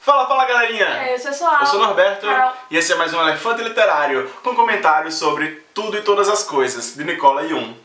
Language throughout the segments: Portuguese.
Fala, fala galerinha! É, eu sou a Eu sou o Norberto Carol. e esse é mais um Elefante Literário com comentários sobre tudo e todas as coisas de Nicola Jung.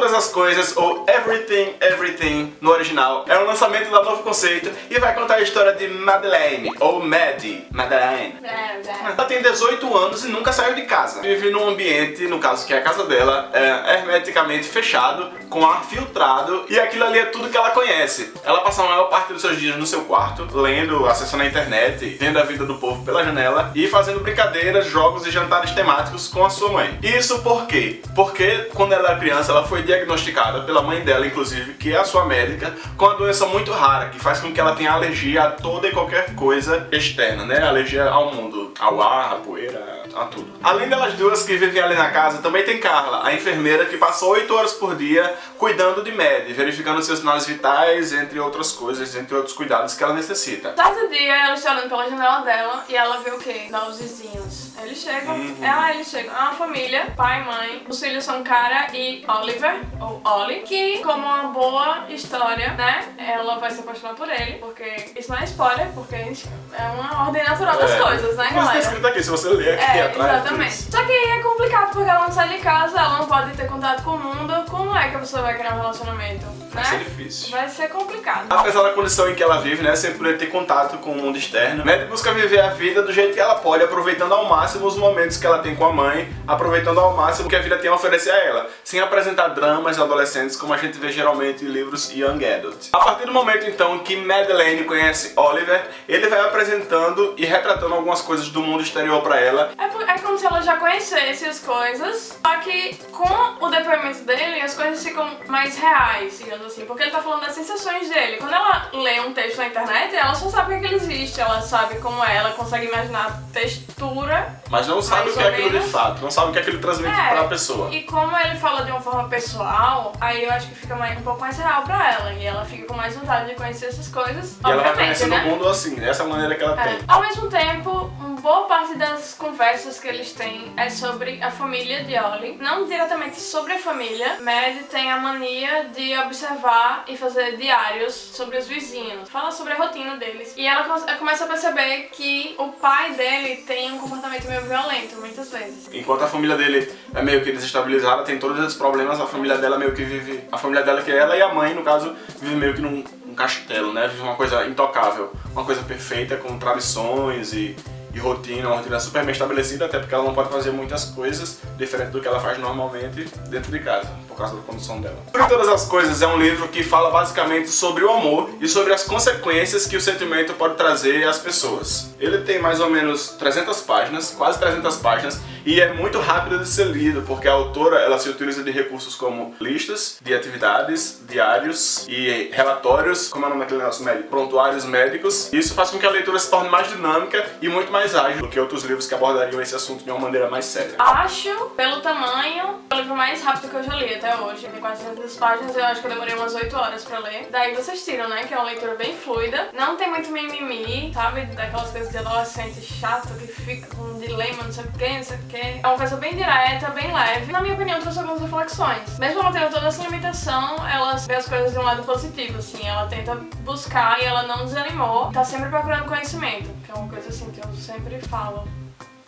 Todas as coisas, ou Everything, Everything no original, é um lançamento da Novo Conceito e vai contar a história de Madeleine, ou Maddie, Madeleine. É, é. Ela tem 18 anos e nunca saiu de casa. Vive num ambiente, no caso que é a casa dela, é hermeticamente fechado, com ar filtrado, e aquilo ali é tudo que ela conhece. Ela passa a maior parte dos seus dias no seu quarto, lendo, acessando a internet, vendo a vida do povo pela janela e fazendo brincadeiras, jogos e jantares temáticos com a sua mãe. Isso por quê? Porque quando ela era criança, ela foi diagnosticada pela mãe dela, inclusive, que é a sua médica, com uma doença muito rara, que faz com que ela tenha alergia a toda e qualquer coisa externa, né? Alergia ao mundo, ao ar, à poeira, a tudo. Além delas duas que vivem ali na casa, também tem Carla, a enfermeira que passa 8 horas por dia cuidando de Maddie, verificando seus sinais vitais, entre outras coisas, entre outros cuidados que ela necessita. Certo dia, ela está olhando pela janela dela e ela vê o quê? Novos vizinhos. Eles chegam, Uhum. ela, eles chegam. É uma família, pai, mãe. Os filhos são Cara e Oliver, ou Ollie, que, como uma boa história, né? Ela vai se apaixonar por ele, porque isso não é spoiler, porque é uma ordem natural das É. coisessa, né, Mas tá galera? escrito aqui, se você ler aqui É, atrás. exatamente. diz. Só que é complicado porque ela não sai de casa, ela não pode ter contato com o mundo. Como é que a pessoa vai criar um relacionamento? Vai né? ser difícil. Vai ser complicado. Apesar da condição em que ela vive, né, sem poder ter contato com o mundo externo, Maddie busca viver a vida do jeito que ela pode, aproveitando ao máximo os momentos que ela tem com a mãe, aproveitando ao máximo o que a vida tem a oferecer a ela, sem apresentar dramas adolescentes como a gente vê geralmente em livros young adult. A partir do momento então que Madeleine conhece Oliver, ele vai apresentando e retratando algumas coisas do mundo exterior pra ela, É, é como se ela já conhecesse as coisas, só que com o depoimento dele as coisas ficam mais reais, digamos assim, porque ele tá falando das sensações dele. Quando ela lê um texto na internet, ela só sabe que ele existe, ela sabe como é, ela consegue imaginar a textura mas não sabe o que é aquilo de fato, não sabe o que aquilo transmite É. pra pessoa. E como ele fala de uma forma pessoal, aí eu acho que fica mais- um pouco mais real pra ela. E ela fica com mais vontade de conhecer essas coisas. E ela vai conhecendo né? o mundo assim, dessa maneira que ela É. tem. Ao mesmo tempo, uma boa parte das conversas que eles têm é sobre a família de Ollie. Não diretamente sobre a família. Mad tem a mania de observar e fazer diários sobre os vizinhos. Fala sobre a rotina deles. E ela co- começa a perceber que o pai dele tem um comportamento meio violento, muitas vezes. Enquanto a família dele é meio que desestabilizada, tem todos esses problemas, a família dela meio que vive. A família dela, que é ela e a mãe, no caso, vive meio que num castelo, né? Vive uma coisa intocável, uma coisa perfeita, com tradições e, e rotina, uma rotina super bem estabelecida, até porque ela não pode fazer muitas coisas diferente do que ela faz normalmente dentro de casa, por causa da condição dela. Por todas as coisas, é um livro que fala basicamente sobre o amor e sobre as consequências que o sentimento pode trazer às pessoas. Ele tem mais ou menos 300 páginas, quase 300 páginas, e é muito rápido de ser lido, porque a autora ela se utiliza de recursos como listas de atividades, diários e relatórios, como é o nome daquele nosso médico? Prontuários médicos. Isso faz com que a leitura se torne mais dinâmica e muito mais ágil do que outros livros que abordariam esse assunto de uma maneira mais séria. Acho, pelo tamanho, o livro mais rápido que eu já li até hoje. Tem 400 páginas, eu acho que eu demorei umas 8 horas pra ler. Daí vocês tiram, né? Que é uma leitura bem fluida. Não tem muito mimimi, sabe? Daquelas coisas de adolescente chato que fica com um dilema, não sei o que, não sei o que. É uma coisa bem direta, bem leve. Na minha opinião, trouxe algumas reflexões. Mesmo ela tendo toda essa limitação, ela vê as coisas de um lado positivo, assim. Ela tenta buscar e ela não desanimou. Tá sempre procurando conhecimento, que é uma coisa assim que eu sempre falo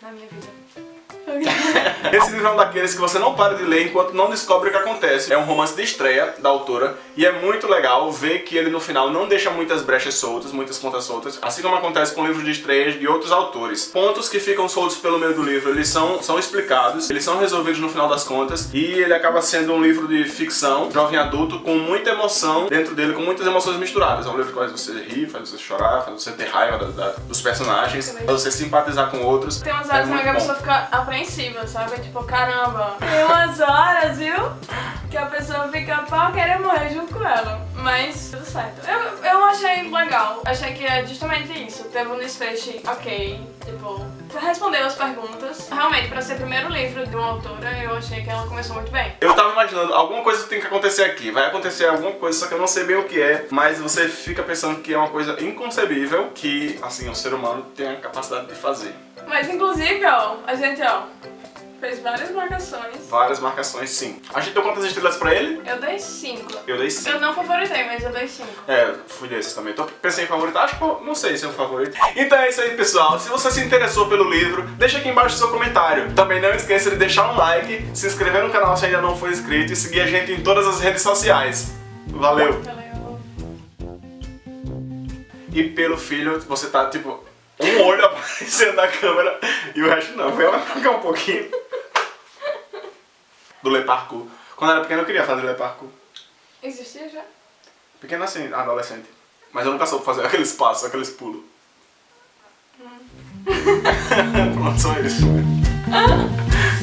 na minha vida. Esse livro é um daqueles que você não para de ler enquanto não descobre o que acontece. É um romance de estreia da autora e é muito legal ver que ele no final não deixa muitas brechas soltas, muitas pontas soltas, assim como acontece com livros de estreias de outros autores. Pontos que ficam soltos pelo meio do livro, eles são, são explicados, eles são resolvidos no final das contas e ele acaba sendo um livro de ficção, jovem adulto, com muita emoção dentro dele, com muitas emoções misturadas. É um livro que faz você rir, faz você chorar, faz você ter raiva da- da- dos personagens, faz você simpatizar com outros. Tem umas É horas muito que a pessoa fica apreensiva, sabe? Tipo, caramba. Tem umas horas, viu? Que a pessoa fica pra querer morrer junto com ela. Mas tudo certo. Eu achei legal. Achei que é justamente isso. Teve um desfecho ok. Tipo, respondeu as perguntas. Realmente, pra ser o primeiro livro de uma autora, eu achei que ela começou muito bem. Eu tava imaginando, alguma coisa tem que acontecer aqui, vai acontecer alguma coisa, só que eu não sei bem o que é, mas você fica pensando que é uma coisa inconcebível que, assim, o ser humano tem a capacidade de fazer. Mas inclusive, ó, a gente, ó, Fez várias marcações. Várias marcações, sim. A gente deu quantas estrelas pra ele? Eu dei 5. Eu dei 5. Eu não favoritei, mas eu dei 5. É, fui desses também. Tô pensei em favorito, acho que eu não sei se é o favorito. Então é isso aí, pessoal. Se você se interessou pelo livro, deixa aqui embaixo o seu comentário. Também não esqueça de deixar um like, se inscrever no canal se ainda não for inscrito e seguir a gente em todas as redes sociais. Valeu! Valeu. E pelo filho, você tá tipo um olho aparecendo na câmera e o resto não. Vai apagar um pouquinho. Do Le Parkour. Quando eu era pequeno eu queria fazer Le Parkour. Existia já? Pequeno assim, adolescente. Mas eu nunca soube fazer aqueles passos, aqueles pulos. Pronto, só isso.